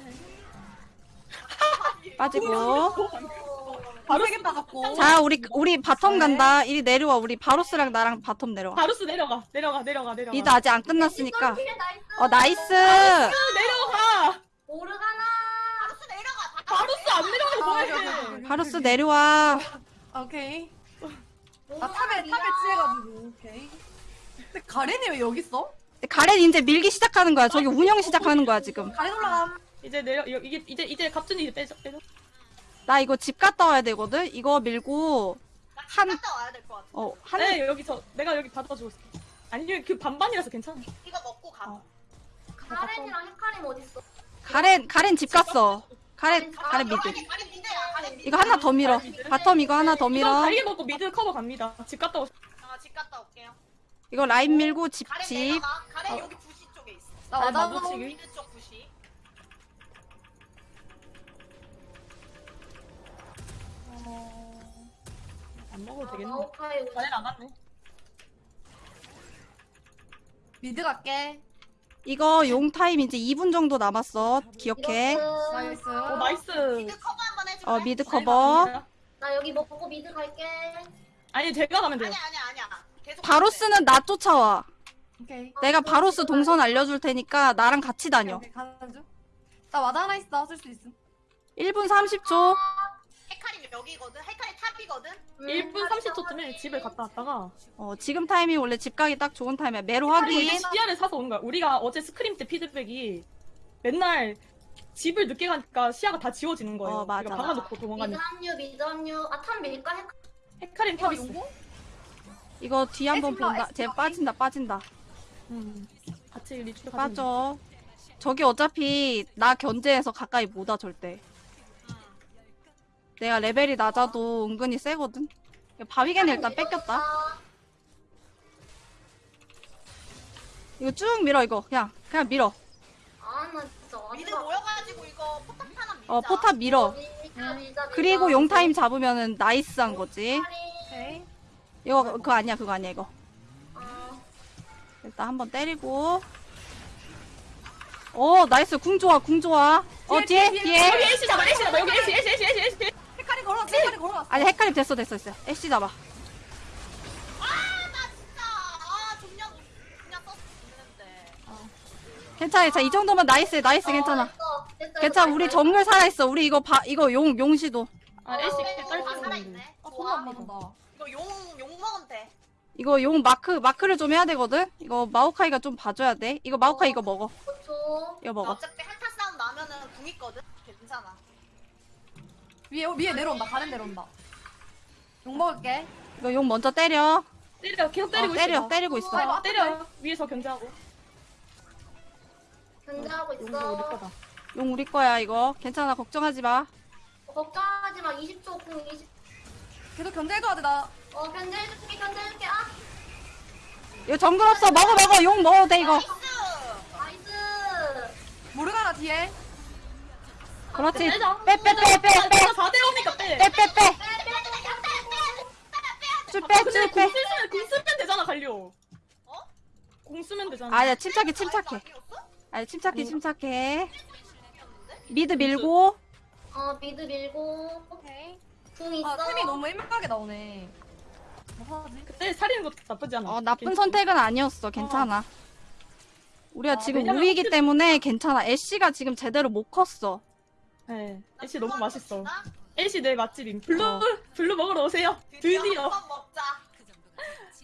빠지고. 바로 세개 빠졌고. 자 우리 우리 bottom 간다. 이리 내려와. 우리 바루스랑 나랑 bottom 내려와. 바루스 내려가. 내려가. 내려가. 내려가. mid 아직 안 끝났으니까. nice. 어 nice. 내려가. 모르가나. 바루스 내려가. 바루스 안 내려가서 아, 뭐해? 바루스 내려와. 아, 오케이. 나 top에. top에 치해가지고. 오케이. 근데 가렌이 왜 여기 있어? 가렌 이제 밀기 시작하는 거야. 저기 운영 시작하는 거야 지금. 가렌 올라감. 이제 내려 이거- 이게 이제 이제 갑준이 이제 빼줘 빼줘. 나 이거 집 갔다 와야 되거든. 이거 밀고 한- 한 갔다 와야 될 것 같아. 어 한. 네 여기서 내가 여기 받아주고 있을게. 아니 그 반반이라서 괜찮아. 이거 먹고 가. 어. 가렌이랑 헤카림 어딨어? 가렌 가렌 집 갔어. 가렌 아, 가렌 mid. 가렌 가렌 mid야. 가렌 mid. 이거 하나 더 밀어. bottom 이거 하나 더 이거 밀어. 다리게 먹고 mid 커버 갑니다. 집 갔다 오. 아, 집 갔다 올게요. 이거 라인 밀고 집 가렌 집. 내려가. 가렌 어. 여기 부시 쪽에 있어. 나 와닿아. 마주치기. mid 쪽 안 먹어도 되겠네. 마오카이 오지. 가렌 안 왔네. mid 갈게. 이거 용 타임 이제 2분 정도 남았어. 기억해. nice. 오 nice. mid 커버 한번 해줄래? 어 mid 커버. 나 여기 먹고 mid 갈게. 아니 제가 가면 돼요. 아니야 아니야 아니야. 계속 바루스는 나 쫓아와. 오케이. 내가 바루스 동선 알려줄 테니까 나랑 같이 다녀. 오케이, 가는 중. 나 ward 하나 있어. 쓸 수 있음. 1분 30초. 여기거든. 헤카림 top이거든. 1분 30초쯤에 집을 갔다 왔다가 어, 지금 타이밍 원래 집 가기 딱 좋은 타임이야. 메로 확인. 시야를 사서 오는 거야. 우리가 어제 scrim 때 피드백이 맨날 집을 늦게 가니까 시야가 다 지워지는 거예요. 어, 맞아, 우리가. 박아놓고 mid 도망가니까. 합류 mid 합류. 아 top 밀까 해. 헤카림 이거 top 있어. 이거 뒤 한번 본다. 쟤. 빠진다, 빠진다. 음. 같이 가지고 빠져. 저기 어차피 나 견제해서 가까이 못 와, 절대. 내가 레벨이 낮아도 은근히 세거든. 바위게는 일단 뺏겼다. 이거 쭉 밀어, 이거. 그냥, 그냥 밀어. 아나 진짜. mid 모여가지고 이거 포탑 하나 밀자. 어, 포탑 밀어. 밀자, 밀자, 그리고 밀자. 용타임 잡으면은 nice한 거지. 오케이. 이거, 그거 아니야, 그거 아니야, 이거. 어, 일단 한번 때리고. 어, nice. 궁 좋아, 궁 좋아. 어, 뒤에, 뒤에. 여기 애쉬 잡아 애쉬 잡아 여기 애쉬 애쉬 걸어왔어. 헤카림 걸어왔어. 아니, 헤카림 됐어, 됐어, 됐어. 애쉬 잡아. 아나 진짜 아 존냐 그냥 썼는데. 괜찮아, 괜찮아. 이 정도면 nice, nice, 괜찮아. 어, 됐어, 됐어, 괜찮아, 됐어. 우리 정글 살아있어. 우리 이거 바, 이거 용, 용시도. 아 애쉬 어, 딸 살아. 아, 좋아. 존나 안 맞는다. 이거 용 용 먹으면 돼. 이거 용 마크, 마크를 좀 해야 되거든? 이거 마오카이가 좀 봐줘야 돼. 이거 마오카이 이거 먹어. 5초. 이거 먹어. 어차피 한타 싸움 나면은 궁 있거든. 괜찮아. 위에 위에 내려온다. 가렌 내려온다. 용 먹을게. 이거 용 먼저 때려. 때려 계속 때리고 어, 있어 때려, 너. 때리고 있어. 아, 어, 때려 위에서 견제하고 견제하고 용도 우리 있어. 거다 용 우리 거야, 이거. 괜찮아, 걱정하지 마. 어, 걱정하지 마. 20초 궁 20. 계속 견제해줘야 돼. 나 어 견제해줄게 견제해줄게. 아 이거 정글 없어. 먹어, 먹어. 용 먹어도 돼, 이거. nice. nice. 모르가나 뒤에. 그렇지. 빼, 빼, 빼, 빼, 빼. 4대 5니까 빼 빼, 빼, 빼. 쭉 빼, 공 빼. 쓰면 공 쓰면 되잖아 갈리오 어? 공 쓰면 되잖아 아니야, 침착해, 침착해. 아니, 침착해, 침착해. mid 밀고. 어 mid 밀고. 오케이. 궁 있어. 아 템이 너무 애매하게 나오네. 뭐 하지? 그때 살리는 것도 나쁘지 않아 어, 나쁜 괜찮아. 선택은 아니었어. 괜찮아. 우리가 아, 지금 우위이기 혹시- 때문에 괜찮아. 애쉬가 지금 제대로 못 컸어. 네 애쉬 너무 맛있어 나 애쉬 내 맛집임 블루 어. 블루 먹으러 오세요 드디어 드디어.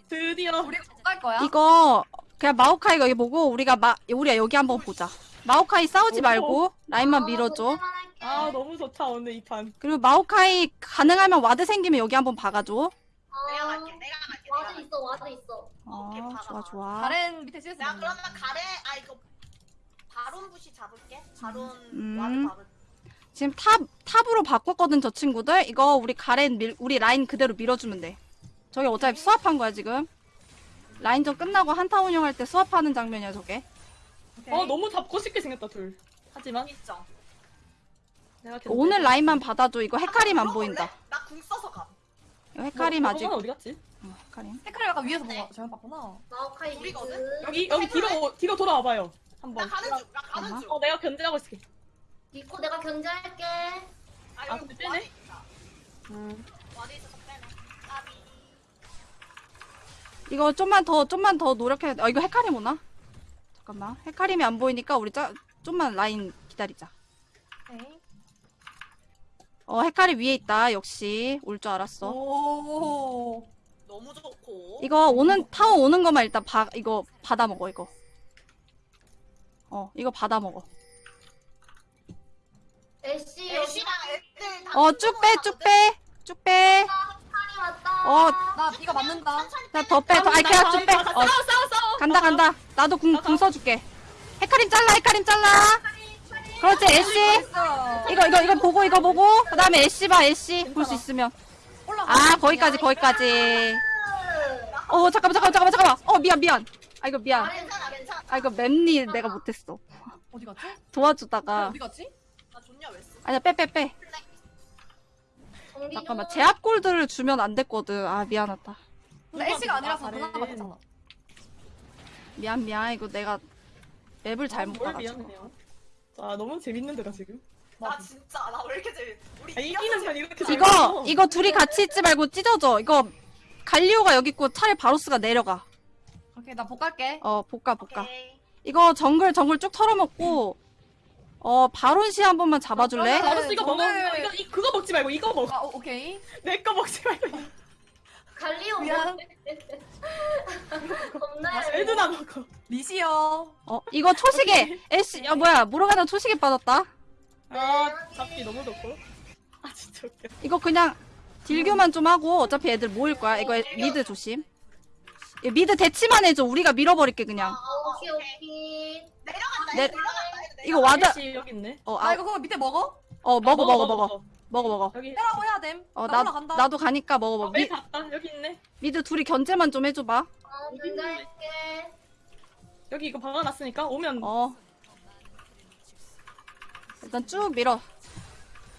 드디어 우리 못갈 거야? 이거 그냥 마오카이 여기 보고 우리가 마 우리가 여기 한번 보자. 마오카이 싸우지 오호. 말고 라인만 어, 밀어줘. 할게. 아 너무 좋다 오늘 이 판 그리고 마오카이 가능하면 ward 생기면 여기 한번 박아줘. 어, 내가 갈게. 내가 갈게. 와드. 있어 와드 있어. 오케이, 아, 박아, 좋아. 좋아. 가렌 밑에 CS. 내가 그러면 가래 아 이거 바론 부시 잡을게. 바론 음. ward 바론. 지금 top top으로 바꿨거든 저 친구들. 이거 우리 가렌 밀 우리 라인 그대로 밀어주면 돼. 저기 어차피 swap한 거야 지금. 라인전 끝나고 한타 운영할 때 swap하는 장면이야 저게. 오케이. 어 너무 잡고 싶게 생겼다 둘 하지만 있죠. 내가 견제- 오늘 라인만 받아줘. 이거 헤카림 안 보인다. 나궁 써서 가. 이거 헤카림 뭐, 아직. 저거는 어디 갔지? 어, 헤카림. 헤카리 약간 위에서 보고 잘못 봤구나. 마오카이 mid. 우리거든? 여기 여기 뒤로 뒤로 돌아와봐요 나 한번 가는 중. 나 가는 잠깐만. 중. 어 내가 견제하고 있을게 니코 내가 견제할게. 아 아, ward 빼네? 음. 있어서 빼네. 까비. 이거 좀만 더 좀만 더 노력해. 아 이거 헤카림 오나? 잠깐만. 헤카림이 안 보이니까 우리 짜, 좀만 라인 기다리자. 오케이. 어 헤카림 위에 있다. 역시 올 줄 알았어. 오. 너무 좋고. 이거 오는 타워 오는 것만 일단 바 이거 받아 먹어 이거. 어 이거 받아 먹어. 애쉬 애쉬랑 애들 다 어 쭉 빼 쭉 빼. 쭉 빼. 팔이 왔다. 어. 나 비가 맞는다. 자더 빼. 더 아이 그냥 쭉 빼. 어 싸워 싸워 싸워 간다 간다. 나도 궁, 궁 써줄게. 헤카림 잘라 헤카림 잘라. 그렇지 애쉬. 이거 이거 이거 보고 이거 보고 그 다음에 애쉬 봐 애쉬 볼 수 있으면. 아 거기까지 거기까지. 어 잠깐만 잠깐만 잠깐만 잠깐만. 어 미안 미안. 아 이거 미안. 괜찮아 괜찮아. 아 이거 맵니 내가 못했어. 어디 갔지? 도와주다가 어디 갔지? 나 좋냐 왜 써? 아니야 빼 빼 빼. 정비 잠깐만 좀. 제압 골드를 주면 안 됐거든. 아 미안하다. 근데 애쉬가 아니라서 가렌. 누나가 맞잖아. 미안 미안 이거 내가 맵을 잘못 뭘 봐가지고. 미안해요 자 너무 재밌는데다 지금 나 진짜 나 왜 이렇게 재밌? 우리 아, 이기는 편 이렇게 이거 재밌어. 이거 둘이 같이 있지 말고 찢어져. 이거 갈리오가 여기 있고 차라리 바로스가 내려가. 오케이 나 복갈게. 어 볶아 볶아. 오케이. 이거 정글 정글 쭉 털어먹고 어 바론시 한 번만 잡아줄래? 어, 바로스 이거 먹어. 정말- 이거, 이 그거 먹지 말고 이거 먹어. 아 오, 오케이. 내 거 먹지 말고. 갈리오 미안. 겁나 애드나 먹어. 리시여. 어 이거 초시계 애쉬 야 뭐야 모르가나 초시계 빠졌다. 아 잡기 너무 좋고. 아 진짜 웃겨. 이거 그냥 딜교만 좀 하고 어차피 애들 모일 거야. 이거 애- mid 조심. mid 대치만 해줘. 우리가 밀어버릴게 그냥. 아, 오케이 오케이 내려간다. 내- 내려간다. 이거. ward 애쉬 여기 있네. 어, 나 아, 이거 그거 밑에 먹어? 어 먹어 아, 먹어 먹어 먹어 먹어. 여기. 해라고 해야 됨. 어 나 나 올라간다. 나도 가니까 먹어 아, 먹어. 왜 미, 갔다 여기 있네. mid 둘이 견제만 좀 해줘봐. 어 견제할게 여기 이거 박아놨으니까 오면 어. 일단 쭉 밀어.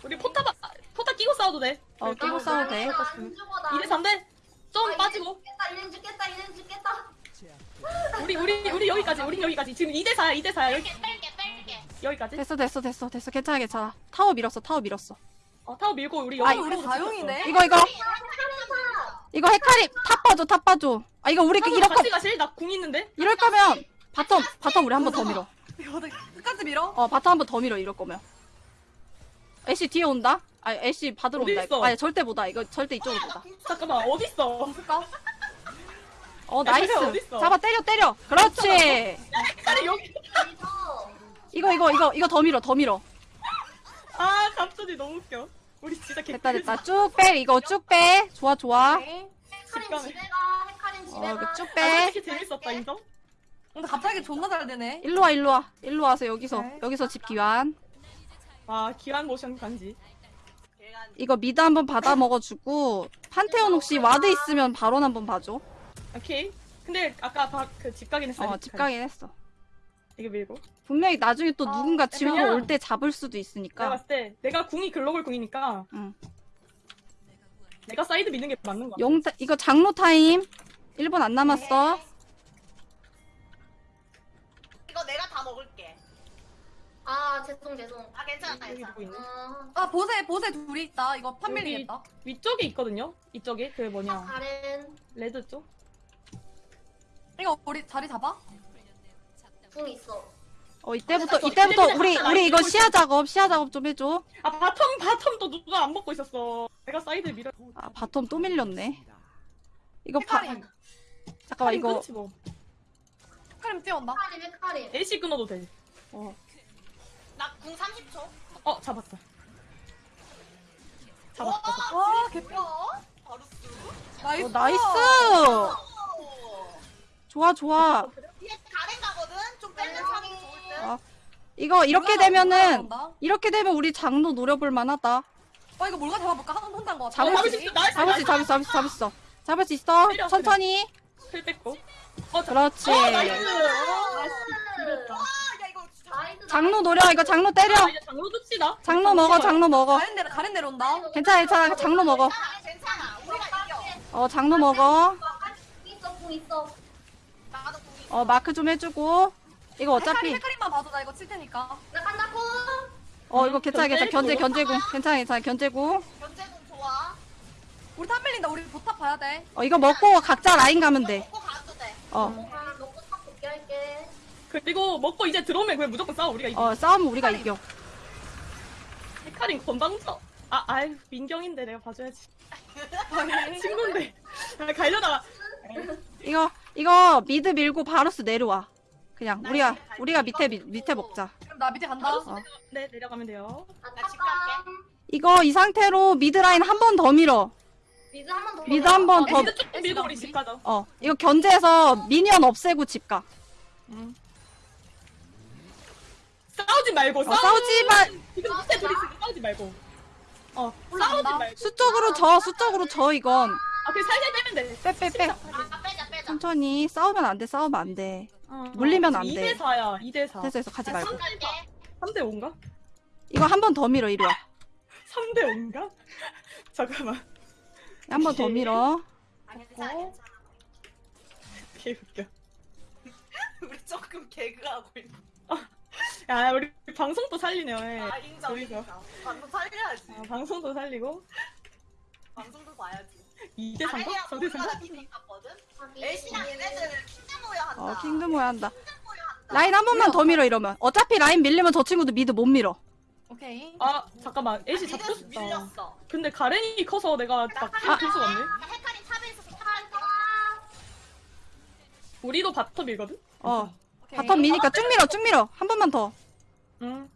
우리 포탑 아, 포탑 끼고 싸워도 돼. 어 끼고 아, 싸워도 돼. 나안 죽어 나 2대 3대 좀 아, 빠지고 죽겠다 이는 죽겠다 이는 죽겠다 우리 우리 우리 여기까지 우리 여기까지 지금 2대 4야 2대 4야 여기 뺄게 뺄게. 여기까지. 됐어 됐어 됐어 됐어 괜찮아 괜찮아. 타워 밀었어 타워 밀었어. 어 타워 밀고 우리 아이, 여기 우리 다용이네. 이거 이거 이거 헤카림 top 봐줘 top 봐줘. 아 이거 우리 그거 같이 가실 나 궁 있는데. 이럴 거면 bottom bottom 우리 한 번 더 밀어. 끝까지 밀어? 어 bottom 한 번 더 밀어 이럴 거면. 애쉬 뒤에 온다. 아 애쉬 받으러 온다. 이거. 아니 절대 못다. 이거 절대 이쪽으로 못다. 잠깐만 어디 있어? 어 야, nice. 어딨어? 잡아 때려 때려. 그렇지. 여기. 이거 이거 이거 이거 더 밀어 더 밀어. 아 갑자기 너무 웃겨. 우리 진짜 개. 됐다 됐다 쭉 빼 이거 쭉 빼. 좋아 좋아. 헤카림 직감해. 집에 가 헤카림 집에 어가 이거 쭉 아, 빼. 재밌었다 인정. 근데 갑자기 존나 잘 되네. 일로 와 일로 와 일로 와서 여기서 네. 여기서 집 귀환. 아 귀환 모션 간지. 이거 mid 한번 받아 먹어주고 판테온 혹시 ward 있으면 바론 한번 봐줘. 오케이. 근데 아까 그집 가긴 했어. 어 집 가긴 했어. 이게 밀고. 분명히 나중에 또 어, 누군가 집으로 올 때 잡을 수도 내가 있으니까. 봤을 때 내가 궁이 글로벌 궁이니까 응. 내가 사이드 미는 게 맞는 거야. 용 이거 장로 타임. 1분 안 남았어. 이거 내가 다 먹을게. 아 죄송 죄송 아 괜찮아 여기 괜찮아. 누구? 어, 아 보세 보세 둘이 있다. 이거 판밀리겠다. 위쪽에 있거든요. 이쪽에 그 뭐냐 다른 레드 쪽. 이거 우리 자리 잡아? 궁 있어 어 이때부터 저 이때부터 우리 우리 이거 시야 작업 시야 작업 좀 해줘. 아 bottom bottom 또 누가 안 먹고 있었어. 내가 사이드 밀어. 아 bottom 또 밀렸네. 이거 바 헤카림. 잠깐만 이거 끊지 뭐. 헤카림 뛰어온다. 헤카림 헤카림 AC 끊어도 돼. 어, 나 궁 30초. 어 잡았다. 잡았다. 와 개뼈. 바루스. nice. 어, nice. 오. 좋아 좋아. 뒤에 가렌 가거든. 좀 빼는 사람이 좋을 듯. 어. 이거 이렇게 몰라, 되면은 몰라. 이렇게 되면 우리 장로 노려볼 만하다. 어 이거 뭘가 잡아볼까? 한번 혼단 거 같아. 잡을 수수 있어. 잡을 수 있어 잡을 수 있어 잡을 수 있어. 잡을 수 있어. 때려, 천천히. 틀 뺐고. 어 잡. 그렇지. 어, nice. 아. nice 장로 노려 이거 장로 때려. 아, 장로 줍시다. 장로 먹어 장로 먹어. 가렌 내려 가렌 내려온다. 괜찮아 괜찮아 장로 먹어. 괜찮아. 우리가 이겨. 어 장로 먹어. 궁 있어 궁 있어 어. 어 마크 좀 해주고. 이거 어차피 헤카림만 봐도 나 이거 칠 테니까. 나 간다 궁어 이거 괜찮아 괜찮아 견제 견제고. 견제고 괜찮아 괜찮아 견제고. 견제궁 좋아. 우리 top 밀린다. 우리 bot top 봐야 돼. 어 이거 먹고 각자 라인 가면 돼. 먹고 가도 돼. 어. 아, 먹고 top 복귀할게 그리고 먹고 이제 들어오면 그냥 무조건 싸워 우리가 이겨. 어 싸우면 우리가 이겨. 헤카림 건방져. 아 아유 민경인데 내가 봐줘야지. 친구인데. 아, 가려다가. 이거 이거 mid 밀고 바루스 내려와. 그냥 우리가 우리가 밑에 미- 밑에 먹자. 그럼 나 밑에 간다. 어. 네 내려가면 돼요. 나 집 갈게. 이거 이 상태로 mid 라인 한 번 더 밀어. mid 한 번 더 mid 한 번 더. mid 쭉 밀고 우리 집 가자. 어 이거 견제해서 minion 없애고 집 가. 싸우지 말고 어, 싸우지 마. 지금 밑에 둘이 있으니까 싸우지 말고. 어 싸우지 올라간다. 말고. 수적으로 져 수적으로 져 이건. 아 그냥 살살 빼면 돼. 빼 빼 빼. 아 빼자. 천천히 싸우면 안 돼 싸우면 안 돼. 어, 물리면 안 돼. 2대 4야. 2대 4. 됐어 됐어 가지 나 말고. 집 갈게. 3대 5인가? 이거 한 번 더 밀어 이리 와. 3대 5인가? 잠깐만. 한 번 더 밀어. 괜찮아. 개 웃겨. 우리 조금 개그하고 있는. 야 우리 방송도 살리네요. 예. 아 인정. 인정. 방송 살려야지. 아, 방송도 살리고. 방송도 봐야지. 2대 3가? 아니야 4대 3가? 우리가 미팅 갔거든. 애쉬랑 얘네들 킹드 모여 한다. 어 킹드 모여 한다. 라인 한 번만 더 밀어 이러면 어차피 라인 밀리면 저 친구도 미드 못 밀어 오케이. 아 잠깐만 애쉬 잡고 싶다 밀렸어. 근데 가렌이 커서 내가 막 아. 킬 수가 없네 나 헤카림 탑에 있어서 탑할게. 우리도 bottom이거든? 어 오케이. bottom 미니까 쭉 밀어 쭉 밀어 한 번만 더 한 응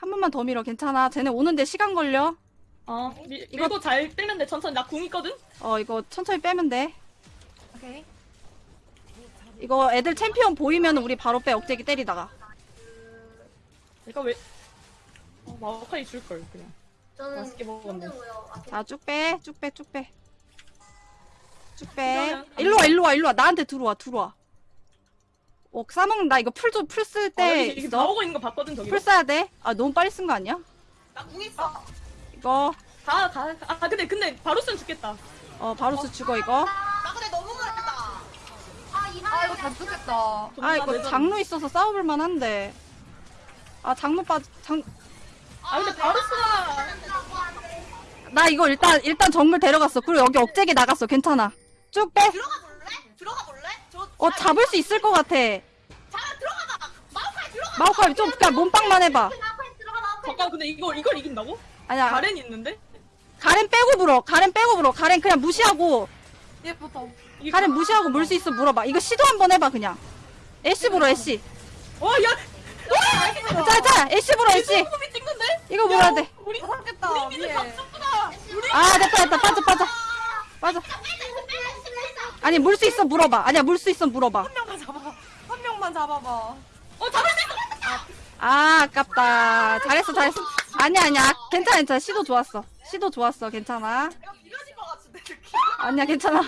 번만 더 밀어 괜찮아 쟤네 오는데 시간 걸려 아, 미, 이거- 밀고 잘 빼면 돼 천천히. 나 궁 있거든? 어 이거 천천히 빼면 돼. 오케이. 이거 애들 챔피언 보이면 우리 바로 빼 억제기 때리다가. 내가 왜 어, 마오카이 줄걸 그냥. 저는 맛있게 먹었네. 힘들고요. 아, 자 쭉 빼 쭉 빼 쭉 빼. 쭉 빼. 그러면 안 일로 와 일로 와 일로 와. 나한테 들어와 들어와. 어 싸먹는 나 이거 풀 좀 풀쓸 아, 때 여기 있어? 나오고 있는 거 봤거든 저기 풀 써야 돼 아 너무 빨리 쓴 거 아니야? 나 궁 있어. 이거 가 가 아 근데 근데 바로스는 죽겠다 어 바로스 죽어 이거 나 근데 너무 멀다. 아, 이아 이거 잘 죽겠다. 아 이거 장로 있어서 싸워볼 만 한데 아 장로 빠 장 아 근데 바로스가 나 이거 일단 일단 정글 데려갔어 그리고 여기 억제기 나갔어 괜찮아 쭉 빼 어 들어가 볼래? 들어가 볼래? 저 어, 잡을 수 있을 것 같아 자 들어가봐. 마오카이 들어가. 마오카이 좀 그냥 몸빵만 해봐. 잠깐 근데 이거 이걸 이긴다고? 아니야 가렌이 있는데? 가렌 빼고 물어 가렌 빼고 물어 가렌 그냥 무시하고 얘부터. 가렌 무시하고 물 수 있어 물어봐 이거 시도 한번 해봐 그냥 애쉬 물어 애쉬 어, 야! 자자 애쉬 물어 애쉬? 이거 물어야 돼 우리 아 살겠다. mid 위에. 박수구나! 우리 아 됐다 됐다 빠져 빠져 빠져 아니 물 수 있어 물어봐 아니야 물 수 있어 물어봐 한 명만 잡아. 한 명만 잡아봐. 어, 잡을 수 있어! 아 아깝다 잘했어 잘했어 아니야 아니야 괜찮아 괜찮아 시도 좋았어 시도 좋았어 괜찮아 비벼진 것 같은데 느낌. 아니야 괜찮아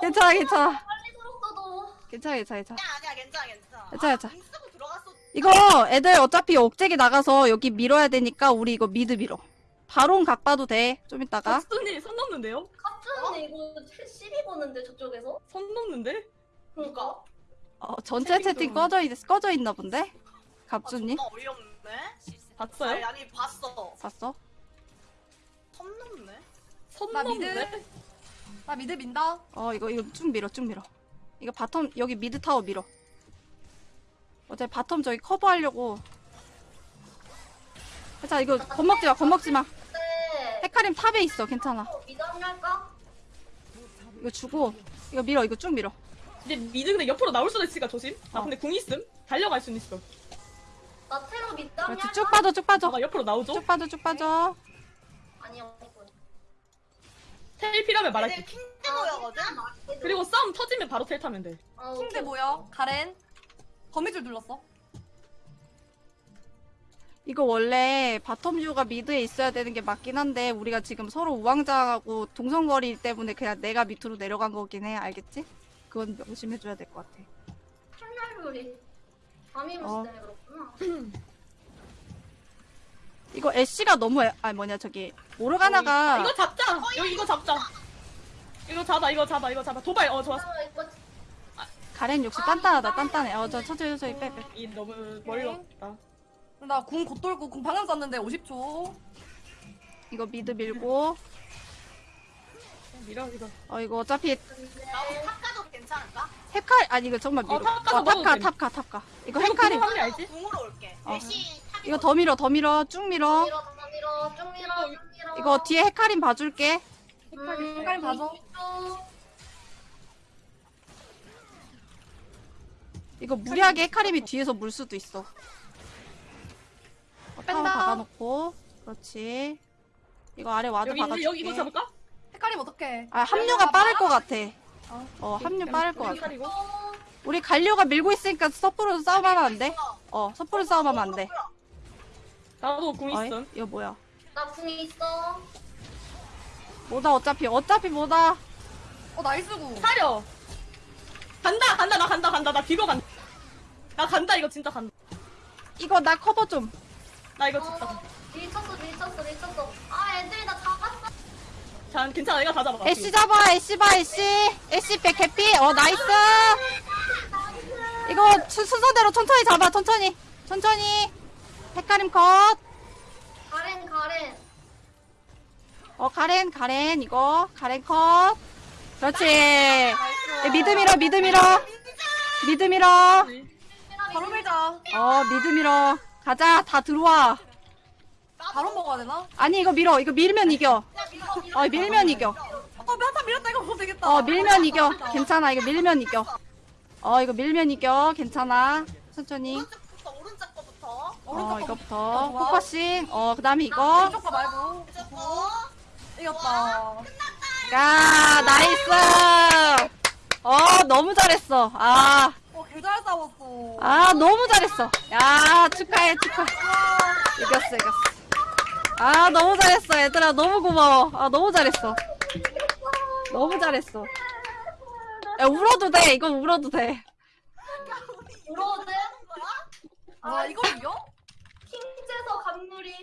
괜찮아 괜찮아 빨리 들었어도. 괜찮아 괜찮아 괜찮아 아니야 아니야 괜찮아 괜찮아. 괜찮아, 괜찮아. 아, 궁 쓰고 들어갔어. 이거 애들 어차피 억제기 나가서 여기 밀어야 되니까 우리 이거 mid 밀어 바론 각 봐도 돼 좀 이따가 박수님 선 넘는데요? 갑자기 이거 시비 보는데 저쪽에서? 선 넘는데? 그러니까. 어, 전체 채팅 채팅 좀. 꺼져, 있, 꺼져 있나 본데? 갑주님? 아, 어이없네. 봤어요? 아니, 아니 봤어. 봤어? 선 넘네. 선 아 넘는데? 나 mid 민다. 어 이거 이거 쭉 밀어 쭉 밀어 이거 bottom 여기 mid 타워 밀어 어차피 bottom 저기 커버하려고 자 이거 겁먹지 마 겁먹지 마 네. 헤카림 탑에 있어 괜찮아 어, 미드? 이거 주고 이거 밀어 이거 쭉 밀어 이제 미드 근데 옆으로 나올 수도 있으니까 조심. 나 어. 근데 궁 있음? 달려갈 수는 있어. 나 테러 미드 그렇지? 쭉 빠져 쭉 빠져 아가 옆으로 나오죠? 쭉 빠져 쭉 빠져 아니야. 없군. 텔 필요하면 얘네 말할게. 킹드 모여거든. 그리고 싸움 터지면 바로 텔 타면 돼. 어, 킹대. 뭐야? 가렌. 거미줄 눌렀어. 이거 원래 bottom 듀오가 mid에 있어야 되는 게 맞긴 한데 우리가 지금 서로 우왕좌왕하고 동성거리 때문에 그냥 내가 밑으로 내려간 거긴 해 알겠지? 그건 명심해줘야 될 것 같아 출혈물이 어. 때문에 그렇구나. 이거 애쉬가 너무 애, 아 뭐냐 저기 모르가나가 아, 이거 잡자. 여기 이거 잡자. 이거 잡아, 이거 잡아, 이거 잡아. 도발. 어 좋았어. 아, 이거 가렌 역시 단단하다 단단해 어 저 천천히 천천히 빼빼 이 너무 멀리 갔다. 나 궁 곧 돌고 궁 방금 썼는데 50초. 이거 mid 밀고 밀어 이거. 어 이거 어차피 나도 top 가도 괜찮을까? 헤카 아니 이거 정말 밀어 어, top 가서 어, top 가 먹어도 돼. top 가 top 가 이거 알지? 궁으로 올게. 어. 애쉬 top이 이거 더 밀어 더 밀어 쭉 밀어 밀어, 더 밀어, 쭉 밀어, 쭉 밀어. 이거 뒤에 헤카림 봐줄게 음, 헤카림 봐줘. 쭉. 이거 무리하게 헤카림이 뒤에서 물 수도 있어 어, 타워 뺀다. 박아놓고 그렇지 이거 아래 ward 여기 박아줄게 여기 이거 잡을까? 헤카림 어떡해? 아 합류가 빠를 것 같아 어. 어 합류 빠를 것 같아 헷갈리고. 우리 갈리오가 밀고 있으니까 서프로 싸움하면 안 돼? 어 서프로 싸움하면 안 돼. 나도 궁 어이? 있음. 이거 뭐야? 나궁 있어. 뭐다 어차피 어차피 뭐다. 어 nice 궁. 사려. 간다, 간다, 나 간다, 간다, 나 비거 간다. 나 간다, 이거 진짜 간다. 이거 나 커버 좀. 나 이거 진짜. 어, 간다. 밀쳤어, 밀쳤어, 밀쳤어. 아. 자, 괜찮아, 내가 다 잡아. 애쉬 잡아 애쉬 봐 애쉬. 애쉬 백 개피. 어 nice. 이거 수- 순서대로 천천히 잡아 천천히 천천히. 헤카림 컷. 가렌, 가렌. 어 가렌 가렌 이거 가렌 컷 그렇지 예, mid 밀어 mid 밀어 mid 밀어 바로 밀자. 어 mid 밀어 가자 다 들어와 바로 먹어야 되나? 아니 이거 밀어. 이거 밀면 이겨. 야 밀어 밀어. 어. 밀면 이겨. 어, 한타 밀었다. 이거 못 되겠다. 어 밀면 이겨. 괜찮아. 이거 밀면 이겨. 어 이거 밀면 이겨. 괜찮아. 천천히. 오른쪽부터 오른쪽 거부터. 어 오른쪽 이거부터. focusing 어 그다음에 이거. 왼쪽 거 말고. 이겼다. 야 nice. 어 너무 잘했어. 아. 어, 개잘 싸웠어. 아 너무 잘했어. 야 축하해 축하 이겼어 이겼어 아 너무 잘했어 얘들아. 너무 고마워. 아 너무 잘했어. 너무 잘했어. 야 울어도 돼. 이거 울어도 돼. 울어도 돼? 아, 이걸 이겨? 킹제서 감놀이